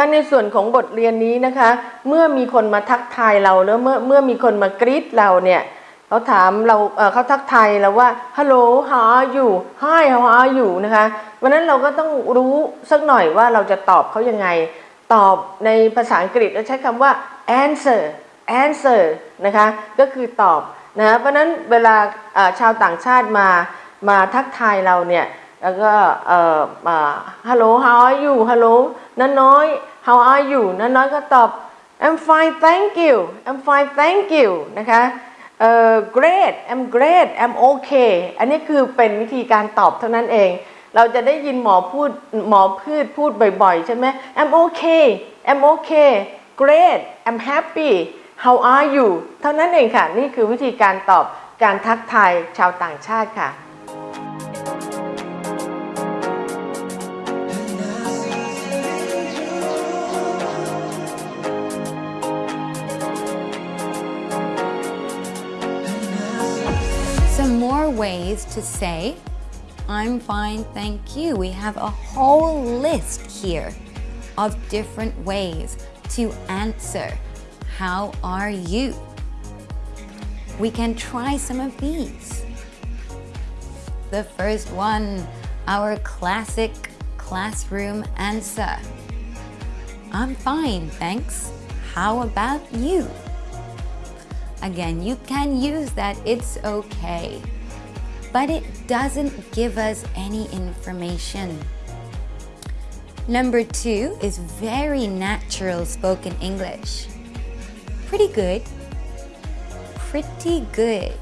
ถ้าในส่วนของบทเรียนนี้นะคะ เมื่อมีคนมาทักทายเราแล้วเมื่อเมื่อมีคนมากรีดเราเนี่ยเขาถามเราเเขาทักทายเราว่า hello how are you hi how are you นะคะวันนั้นเราก็ต้องรู้สักหน่อยว่าเราจะตอบเขายังไง ตอบในภาษาอังกฤษเราใช้คำว่า answer answer นะคะก็คือตอบนะเพราะนั้นเวลาชาวต่างชาติมามาทักทายเราเนี่ย แล้วก็เอ่อ hello how are you hello น้าน้อย how are you น้าน้อยก็ตอบ I'm fine thank you I'm fine thank you นะคะเอ่อ great I'm great I'm okay อันนี้คือเป็นวิธีการตอบเท่านั้นเอง เราจะได้ยินหมอพูดหมอพืชพูดบ่อยๆ ใช่ไหม I'm okay I'm okay great I'm happy how are you เท่านั้นเองค่ะ นี่คือวิธีการตอบการทักทายชาวต่างชาติค่ะ ways to say, I'm fine, thank you. We have a whole list here of different ways to answer, How are you? We can try some of these. The first one, our classic classroom answer. I'm fine, thanks. How about you? Again, you can use that, it's okay. But it doesn't give us any information. Number two is very natural spoken English. Pretty good. Pretty good.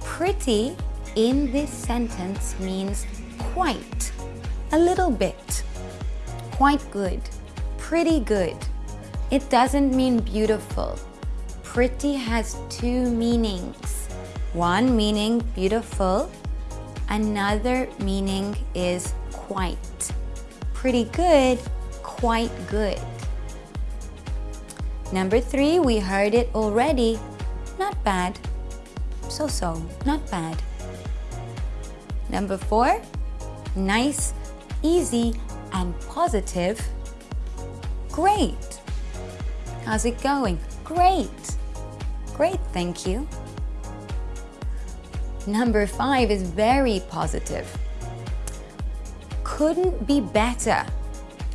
Pretty in this sentence means quite, a little bit, quite good, pretty good. It doesn't mean beautiful. Pretty has two meanings. One meaning beautiful, another meaning is quite. Pretty good, quite good. Number three, we heard it already. Not bad. So so, not bad. Number four, nice, easy, and positive. Great. How's it going? Great. Great, thank you. Number five is very positive. Couldn't be better.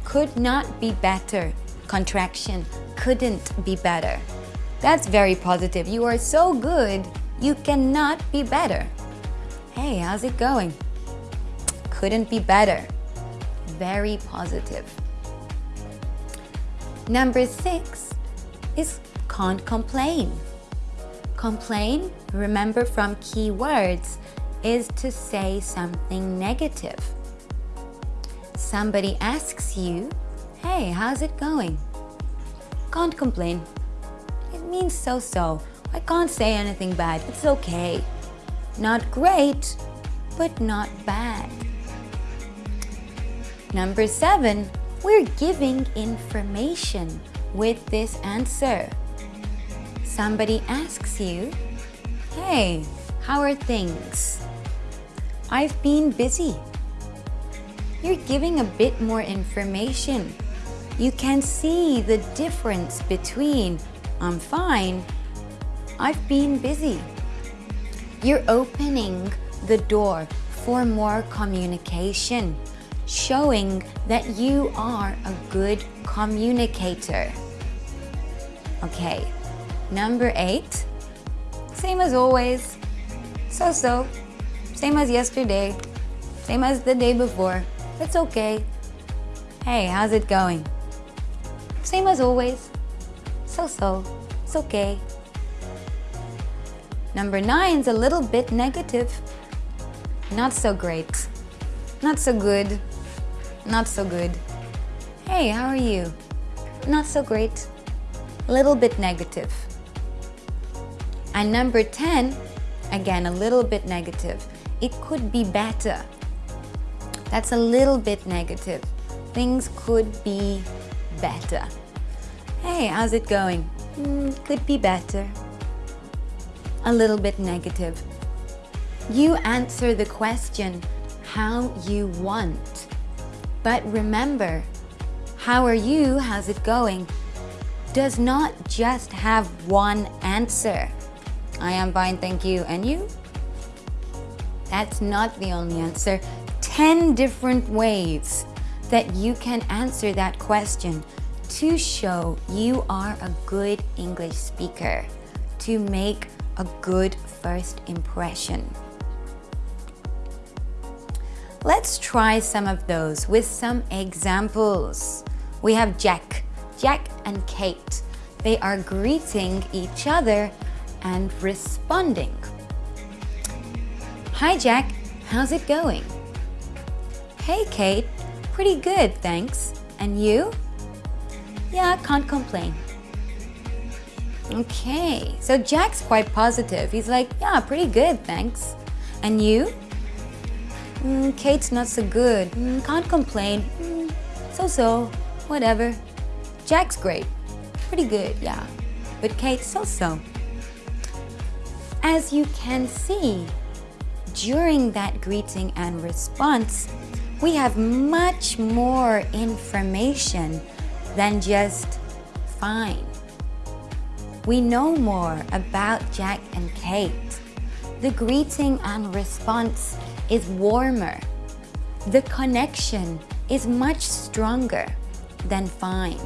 Could not be better. Contraction. Couldn't be better. That's very positive. You are so good, you cannot be better. Hey, how's it going? Couldn't be better. Very positive. Number six is can't complain. Complain, remember from keywords, is to say something negative. Somebody asks you, hey, how's it going? Can't complain. It means so-so. I can't say anything bad. It's okay. Not great, but not bad. Number seven, we're giving information with this answer. Somebody asks you, Hey, how are things? I've been busy. You're giving a bit more information. You can see the difference between I'm fine, I've been busy. You're opening the door for more communication, showing that you are a good communicator. Okay, number eight, same as always, so-so, same as yesterday, same as the day before, it's okay. Hey, how's it going? Same as always, so-so, it's okay. Number nine's a little bit negative. Not so great. Not so good. Not so good. Hey, how are you? Not so great. Little bit negative. And number 10, again, a little bit negative. It could be better. That's a little bit negative. Things could be better. Hey, how's it going? "Hmm, could be better. A little bit negative. You answer the question how you want. But remember, how are you, how's it going, does not just have one answer. I am fine, thank you, and you? That's not the only answer. 10 different ways that you can answer that question to show you are a good English speaker, to make a good first impression. Let's try some of those with some examples. We have Jack, Jack and Kate. They are greeting each other and responding. Hi Jack, how's it going? Hey Kate, pretty good, thanks. And you? Yeah, can't complain. Okay, so Jack's quite positive. He's like, yeah, pretty good, thanks. And you? Mm, Kate's not so good. Mm, can't complain. Mm, so-so, whatever. Jack's great. Pretty good, yeah. But Kate's so-so. As you can see, during that greeting and response, we have much more information than just fine. We know more about Jack and Kate. The greeting and response is warmer. The connection is much stronger than fine.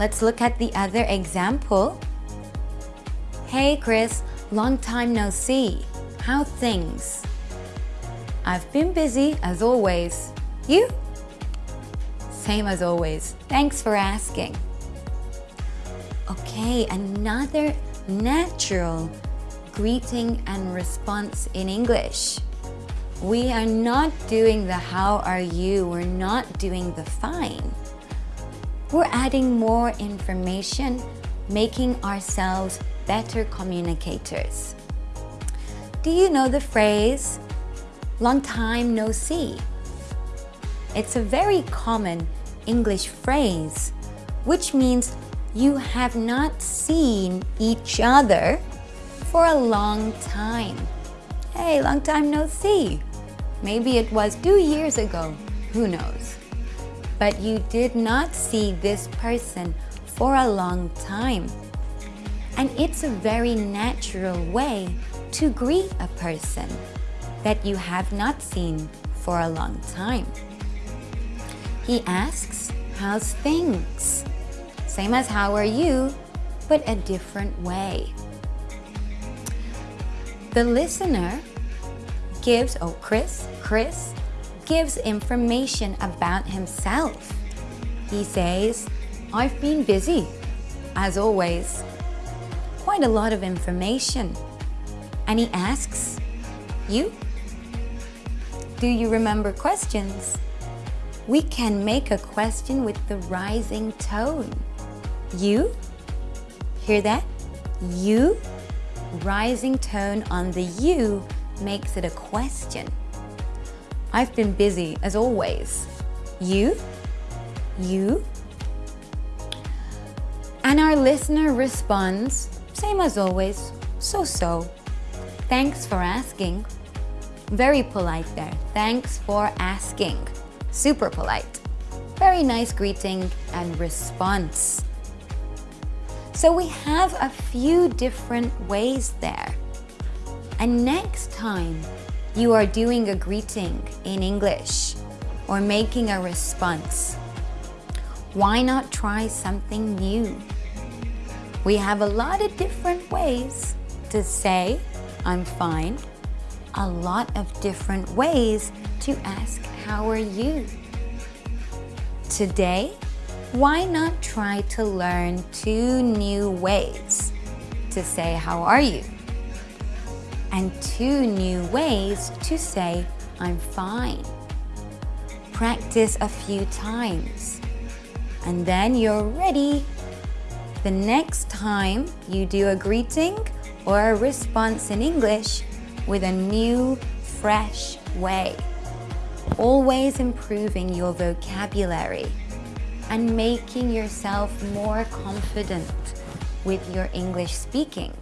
Let's look at the other example. Hey Chris, long time no see. How things? I've been busy as always. You? Same as always. Thanks for asking. Okay, another natural greeting and response in English. We are not doing the how are you, we're not doing the fine. We're adding more information, making ourselves better communicators. Do you know the phrase, long time no see? It's a very common English phrase, which means you have not seen each other for a long time. Hey, long time no see. Maybe it was two years ago, who knows? But you did not see this person for a long time. And it's a very natural way to greet a person that you have not seen for a long time. He asks, how's things? Same as how are you, but a different way. The listener gives, oh Chris, Chris gives information about himself. He says, I've been busy, as always. Quite a lot of information. And he asks, you? Do you remember questions? we can make a question with the rising tone. You? Hear that? You? Rising tone on the you makes it a question. I've been busy as always. You? You? And our listener responds, same as always, so-so. Thanks for asking. Very polite there. Thanks for asking. Super polite. Very nice greeting and response. So we have a few different ways there. And next time you are doing a greeting in English or making a response, why not try something new? We have a lot of different ways to say, I'm fine, a lot of different ways to ask how are you? Today, why not try to learn two new ways to say how are you? And two new ways to say I'm fine. Practice a few times and then you're ready. The next time you do a greeting or a response in English with a new, fresh way always improving your vocabulary and making yourself more confident with your English speaking.